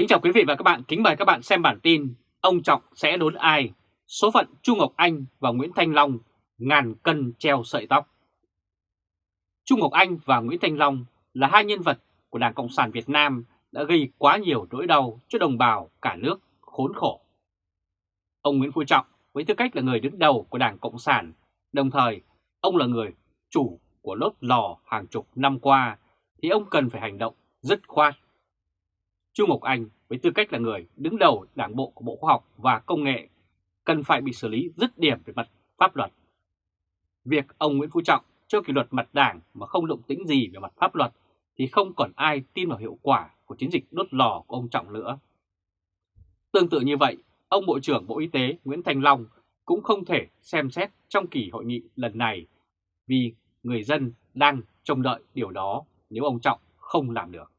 Kính chào quý vị và các bạn, kính mời các bạn xem bản tin Ông Trọng sẽ đốn ai? Số phận Chu Ngọc Anh và Nguyễn Thanh Long ngàn cân treo sợi tóc Chu Ngọc Anh và Nguyễn Thanh Long là hai nhân vật của Đảng Cộng sản Việt Nam đã gây quá nhiều nỗi đau cho đồng bào cả nước khốn khổ. Ông Nguyễn Phú Trọng với tư cách là người đứng đầu của Đảng Cộng sản, đồng thời ông là người chủ của lốt lò hàng chục năm qua, thì ông cần phải hành động dứt khoát. Chu Ngọc Anh với tư cách là người đứng đầu đảng bộ của Bộ Khoa học và Công nghệ cần phải bị xử lý dứt điểm về mặt pháp luật. Việc ông Nguyễn Phú Trọng cho kỷ luật mặt đảng mà không động tĩnh gì về mặt pháp luật thì không còn ai tin vào hiệu quả của chiến dịch đốt lò của ông Trọng nữa. Tương tự như vậy, ông Bộ trưởng Bộ Y tế Nguyễn Thành Long cũng không thể xem xét trong kỳ hội nghị lần này vì người dân đang trông đợi điều đó nếu ông Trọng không làm được.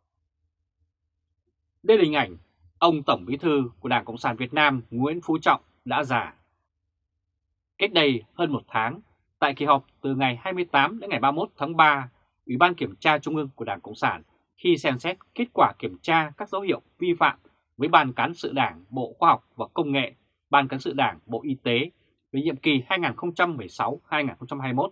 Đây là hình ảnh ông Tổng Bí thư của Đảng Cộng sản Việt Nam Nguyễn Phú Trọng đã già. Cách đây hơn một tháng, tại kỳ họp từ ngày 28 đến ngày 31 tháng 3, Ủy ban Kiểm tra Trung ương của Đảng Cộng sản khi xem xét kết quả kiểm tra các dấu hiệu vi phạm với Ban Cán sự Đảng Bộ Khoa học và Công nghệ, Ban Cán sự Đảng Bộ Y tế về nhiệm kỳ 2016-2021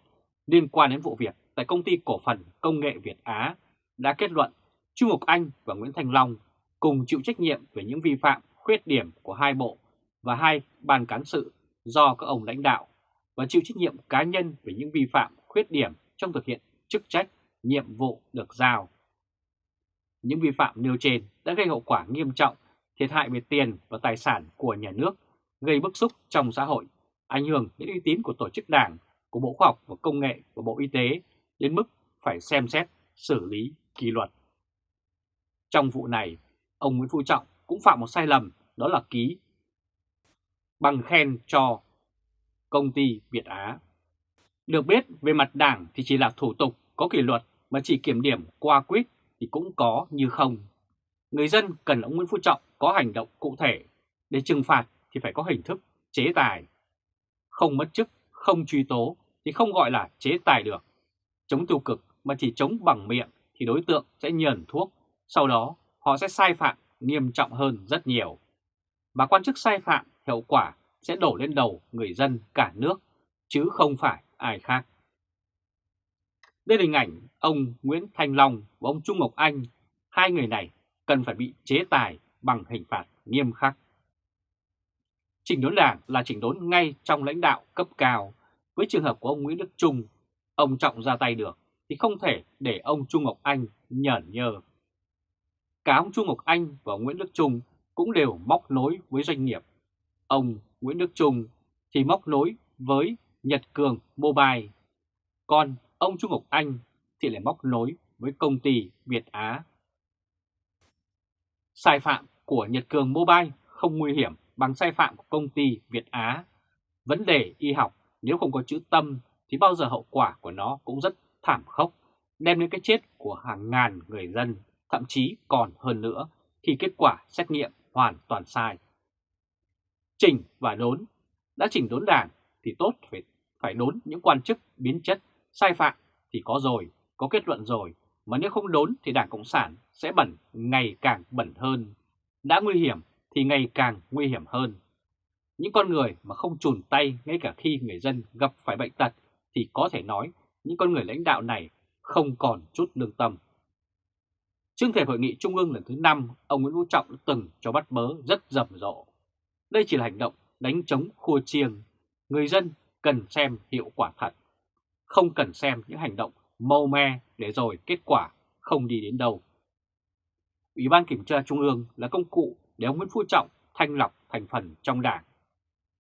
liên quan đến vụ việc tại Công ty Cổ phần Công nghệ Việt Á đã kết luận Trung Ngọc Anh và Nguyễn Thành Long cùng chịu trách nhiệm về những vi phạm, khuyết điểm của hai bộ và hai ban cán sự do các ông lãnh đạo và chịu trách nhiệm cá nhân về những vi phạm, khuyết điểm trong thực hiện chức trách, nhiệm vụ được giao. Những vi phạm nêu trên đã gây hậu quả nghiêm trọng, thiệt hại về tiền và tài sản của nhà nước, gây bức xúc trong xã hội, ảnh hưởng đến uy tín của tổ chức đảng, của Bộ Khoa học và Công nghệ và Bộ Y tế đến mức phải xem xét, xử lý, kỷ luật. Trong vụ này, ông Nguyễn Phú Trọng cũng phạm một sai lầm đó là ký bằng khen cho công ty Việt Á. Được biết về mặt đảng thì chỉ là thủ tục có kỷ luật mà chỉ kiểm điểm qua quyết thì cũng có như không. Người dân cần ông Nguyễn Phú Trọng có hành động cụ thể để trừng phạt thì phải có hình thức chế tài. Không mất chức, không truy tố thì không gọi là chế tài được. Chống tiêu cực mà chỉ chống bằng miệng thì đối tượng sẽ nhờn thuốc, sau đó họ sẽ sai phạm nghiêm trọng hơn rất nhiều. mà quan chức sai phạm hiệu quả sẽ đổ lên đầu người dân cả nước, chứ không phải ai khác. Đây là hình ảnh ông Nguyễn Thanh Long và ông Trung Ngọc Anh, hai người này cần phải bị chế tài bằng hình phạt nghiêm khắc. Chỉnh đốn đảng là chỉnh đốn ngay trong lãnh đạo cấp cao. Với trường hợp của ông Nguyễn Đức Trung, ông Trọng ra tay được thì không thể để ông Trung Ngọc Anh nhởn nhơ. Cả ông Chu Ngọc Anh và ông Nguyễn Đức Trung cũng đều móc nối với doanh nghiệp. Ông Nguyễn Đức Trung thì móc nối với Nhật Cường Mobile, còn ông Chu Ngọc Anh thì lại móc nối với công ty Việt Á. Sai phạm của Nhật Cường Mobile không nguy hiểm bằng sai phạm của công ty Việt Á. Vấn đề y học nếu không có chữ tâm thì bao giờ hậu quả của nó cũng rất thảm khốc, đem đến cái chết của hàng ngàn người dân, thậm chí còn hơn nữa khi kết quả xét nghiệm hoàn toàn sai. Chỉnh và đốn, đã chỉnh đốn đảng thì tốt phải, phải đốn những quan chức biến chất, sai phạm thì có rồi, có kết luận rồi, mà nếu không đốn thì Đảng Cộng sản sẽ bẩn ngày càng bẩn hơn. Đã nguy hiểm thì ngày càng nguy hiểm hơn. Những con người mà không chùn tay ngay cả khi người dân gặp phải bệnh tật thì có thể nói những con người lãnh đạo này không còn chút lương tâm. Trước thềm hội nghị Trung ương lần thứ 5, ông Nguyễn Phú Trọng đã từng cho bắt bớ rất rầm rộ. Đây chỉ là hành động đánh chống khua chiêng. Người dân cần xem hiệu quả thật. Không cần xem những hành động mâu me để rồi kết quả không đi đến đâu. Ủy ban Kiểm tra Trung ương là công cụ để ông Nguyễn Phú Trọng thanh lọc thành phần trong đảng.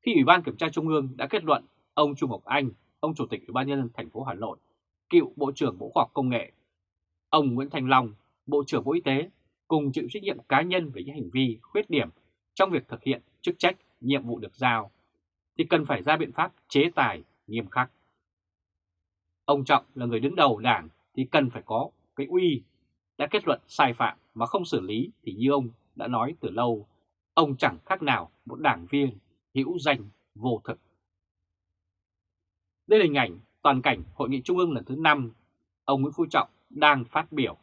Khi Ủy ban Kiểm tra Trung ương đã kết luận ông Trung Ngọc Anh, ông Chủ tịch Ủy ban nhân dân thành phố Hà Nội, cựu Bộ trưởng Bộ Khoa học Công nghệ, ông Nguyễn Thành Long, Bộ trưởng Bộ Y tế cùng chịu trách nhiệm cá nhân về những hành vi khuyết điểm trong việc thực hiện chức trách, nhiệm vụ được giao, thì cần phải ra biện pháp chế tài nghiêm khắc. Ông Trọng là người đứng đầu đảng thì cần phải có cái uy đã kết luận sai phạm mà không xử lý thì như ông đã nói từ lâu, ông chẳng khác nào một đảng viên hữu danh vô thực. Đây là hình ảnh toàn cảnh Hội nghị Trung ương lần thứ 5, ông Nguyễn Phú Trọng đang phát biểu.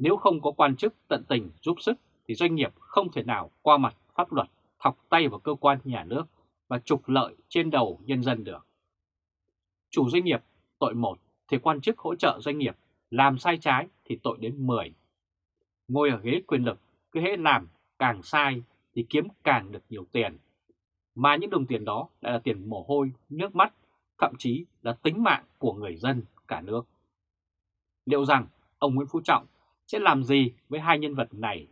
Nếu không có quan chức tận tình giúp sức thì doanh nghiệp không thể nào qua mặt pháp luật thọc tay vào cơ quan nhà nước và trục lợi trên đầu nhân dân được. Chủ doanh nghiệp tội 1 thì quan chức hỗ trợ doanh nghiệp làm sai trái thì tội đến 10. Ngồi ở ghế quyền lực, cứ hễ làm càng sai thì kiếm càng được nhiều tiền. Mà những đồng tiền đó lại là tiền mồ hôi, nước mắt, thậm chí là tính mạng của người dân cả nước. Liệu rằng ông Nguyễn Phú Trọng sẽ làm gì với hai nhân vật này?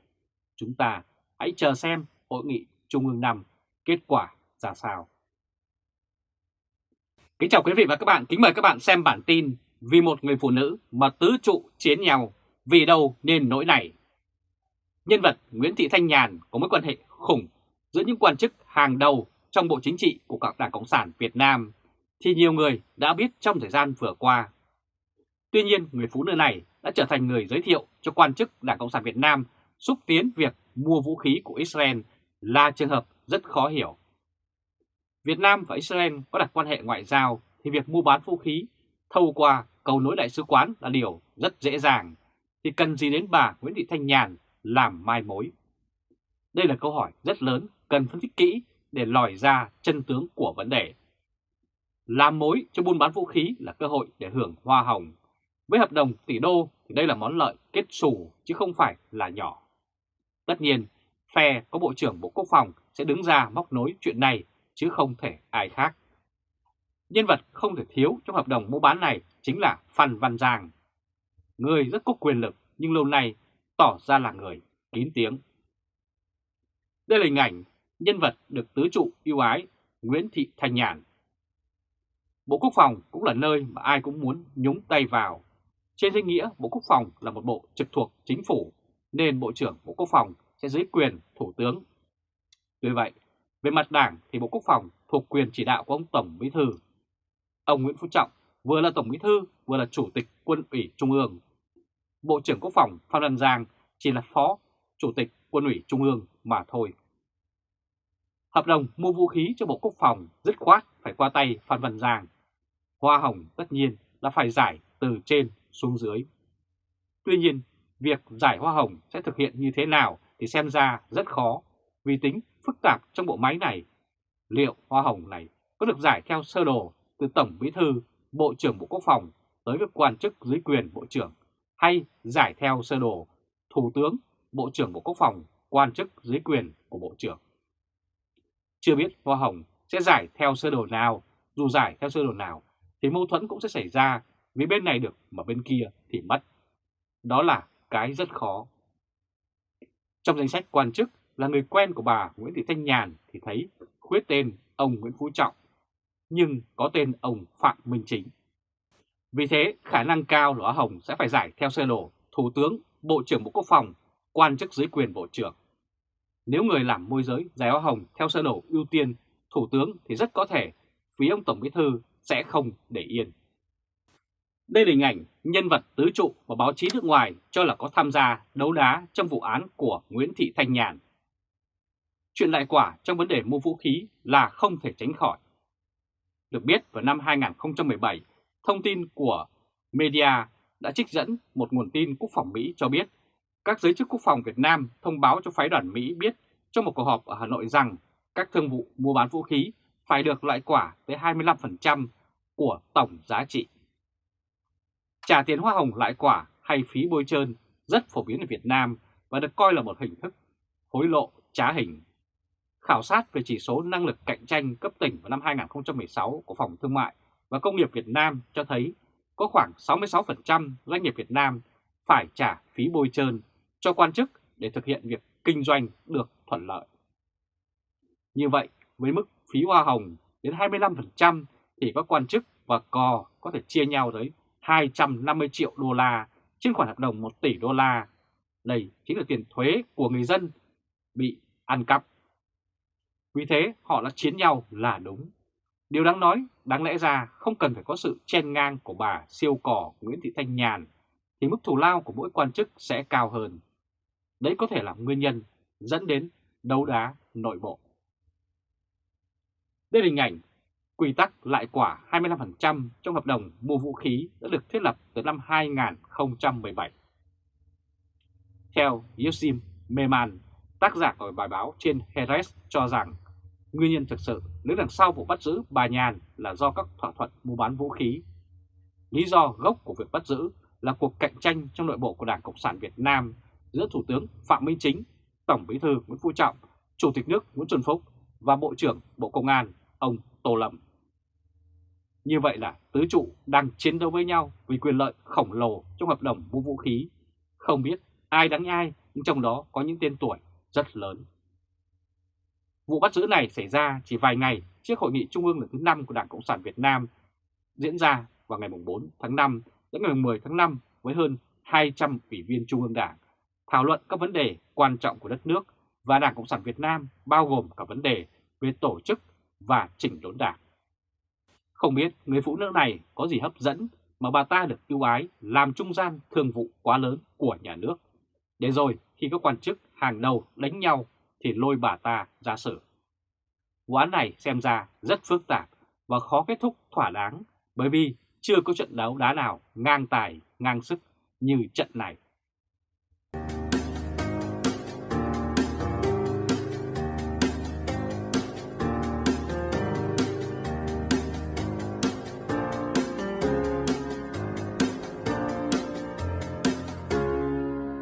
Chúng ta hãy chờ xem hội nghị Trung ương năm kết quả ra sao. Kính chào quý vị và các bạn, kính mời các bạn xem bản tin Vì một người phụ nữ mà tứ trụ chiến nhau, vì đâu nên nỗi này. Nhân vật Nguyễn Thị Thanh Nhàn có mối quan hệ khủng giữa những quan chức hàng đầu trong Bộ Chính trị của các Đảng Cộng sản Việt Nam thì nhiều người đã biết trong thời gian vừa qua. Tuy nhiên, người phụ nữ này đã trở thành người giới thiệu cho quan chức Đảng Cộng sản Việt Nam xúc tiến việc mua vũ khí của Israel là trường hợp rất khó hiểu. Việt Nam và Israel có đặt quan hệ ngoại giao thì việc mua bán vũ khí thâu qua cầu nối đại sứ quán là điều rất dễ dàng, thì cần gì đến bà Nguyễn Thị Thanh Nhàn làm mai mối? Đây là câu hỏi rất lớn cần phân tích kỹ để lòi ra chân tướng của vấn đề. Làm mối cho buôn bán vũ khí là cơ hội để hưởng hoa hồng. Với hợp đồng tỷ đô thì đây là món lợi kết xù chứ không phải là nhỏ. Tất nhiên, phe có Bộ trưởng Bộ Quốc phòng sẽ đứng ra móc nối chuyện này chứ không thể ai khác. Nhân vật không thể thiếu trong hợp đồng mua bán này chính là Phan Văn Giang. Người rất có quyền lực nhưng lâu nay tỏ ra là người kín tiếng. Đây là hình ảnh nhân vật được tứ trụ yêu ái Nguyễn Thị Thanh Nhàn. Bộ Quốc phòng cũng là nơi mà ai cũng muốn nhúng tay vào. Trên danh nghĩa Bộ Quốc phòng là một bộ trực thuộc chính phủ nên Bộ trưởng Bộ Quốc phòng sẽ dưới quyền Thủ tướng. Tuy vậy, về mặt đảng thì Bộ Quốc phòng thuộc quyền chỉ đạo của ông Tổng Bí Thư. Ông Nguyễn Phú Trọng vừa là Tổng Bí Thư vừa là Chủ tịch Quân ủy Trung ương. Bộ trưởng Quốc phòng Phan Văn Giang chỉ là Phó Chủ tịch Quân ủy Trung ương mà thôi. Hợp đồng mua vũ khí cho Bộ Quốc phòng dứt khoát phải qua tay Phan Văn Giang. Hoa hồng tất nhiên là phải giải từ trên xuống dưới. Tuy nhiên, việc giải hoa hồng sẽ thực hiện như thế nào thì xem ra rất khó vì tính phức tạp trong bộ máy này. Liệu hoa hồng này có được giải theo sơ đồ từ Tổng Bí Thư, Bộ trưởng Bộ Quốc phòng tới các quan chức dưới quyền Bộ trưởng hay giải theo sơ đồ Thủ tướng, Bộ trưởng Bộ Quốc phòng, quan chức dưới quyền của Bộ trưởng. Chưa biết hoa hồng sẽ giải theo sơ đồ nào, dù giải theo sơ đồ nào thì mâu thuẫn cũng sẽ xảy ra vì bên này được mà bên kia thì mất. Đó là cái rất khó. Trong danh sách quan chức là người quen của bà Nguyễn Thị Thanh Nhàn thì thấy khuyết tên ông Nguyễn Phú Trọng, nhưng có tên ông Phạm Minh Chính. Vì thế, khả năng cao là Hồng sẽ phải giải theo sơ đồ Thủ tướng, Bộ trưởng Bộ Quốc phòng, quan chức dưới quyền Bộ trưởng. Nếu người làm môi giới giải hoa hồng theo sơ đồ ưu tiên Thủ tướng thì rất có thể phía ông Tổng Bí Thư sẽ không để yên. Đây là hình ảnh nhân vật tứ trụ mà báo chí nước ngoài cho là có tham gia đấu đá trong vụ án của Nguyễn Thị Thanh Nhàn. Chuyện lại quả trong vấn đề mua vũ khí là không thể tránh khỏi. Được biết vào năm 2017, thông tin của media đã trích dẫn một nguồn tin quốc phòng Mỹ cho biết các giới chức quốc phòng Việt Nam thông báo cho phái đoàn Mỹ biết trong một cuộc họp ở Hà Nội rằng các thương vụ mua bán vũ khí phải được loại quả tới 25% của tổng giá trị. Trả tiền hoa hồng lại quả hay phí bôi trơn rất phổ biến ở Việt Nam và được coi là một hình thức hối lộ trá hình. Khảo sát về chỉ số năng lực cạnh tranh cấp tỉnh vào năm 2016 của Phòng Thương mại và Công nghiệp Việt Nam cho thấy có khoảng 66% doanh nghiệp Việt Nam phải trả phí bôi trơn cho quan chức để thực hiện việc kinh doanh được thuận lợi. Như vậy, với mức phí hoa hồng đến 25% thì các quan chức và cò có thể chia nhau tới 250 triệu đô la trên khoản hợp đồng 1 tỷ đô la. Đây chính là tiền thuế của người dân bị ăn cắp. Vì thế họ đã chiến nhau là đúng. Điều đáng nói, đáng lẽ ra không cần phải có sự chen ngang của bà siêu cỏ Nguyễn Thị Thanh Nhàn, thì mức thù lao của mỗi quan chức sẽ cao hơn. Đấy có thể là nguyên nhân dẫn đến đấu đá nội bộ. Đây là hình ảnh quy tắc lại quả 25% trong hợp đồng mua vũ khí đã được thiết lập từ năm 2017. Theo Yosim Meman, Tác giả của bài báo trên Heres cho rằng nguyên nhân thực sự đứng đằng sau vụ bắt giữ bà Nhàn là do các thỏa thuận mua bán vũ khí. Lý do gốc của việc bắt giữ là cuộc cạnh tranh trong nội bộ của Đảng Cộng sản Việt Nam giữa Thủ tướng Phạm Minh Chính, Tổng Bí thư Nguyễn Phú Trọng, Chủ tịch nước Nguyễn Xuân Phúc và Bộ trưởng Bộ Công an ông Tô Lâm. Như vậy là tứ trụ đang chiến đấu với nhau vì quyền lợi khổng lồ trong hợp đồng mua vũ khí. Không biết ai đánh ai, nhưng trong đó có những tên tuổi rất lớn. Vụ bắt giữ này xảy ra chỉ vài ngày trước hội nghị trung ương lần thứ 5 của Đảng Cộng sản Việt Nam diễn ra vào ngày 4 tháng 5 đến ngày 10 tháng 5 với hơn 200 ủy viên Trung ương Đảng thảo luận các vấn đề quan trọng của đất nước và Đảng Cộng sản Việt Nam bao gồm cả vấn đề về tổ chức và chỉnh đốn đảng. Không biết người phụ nữ này có gì hấp dẫn mà bà ta được ưu ái làm trung gian thương vụ quá lớn của nhà nước. Để rồi khi các quan chức hàng đầu đánh nhau thì lôi bà ta ra xử. Vụ án này xem ra rất phức tạp và khó kết thúc thỏa đáng bởi vì chưa có trận đấu đá nào ngang tài, ngang sức như trận này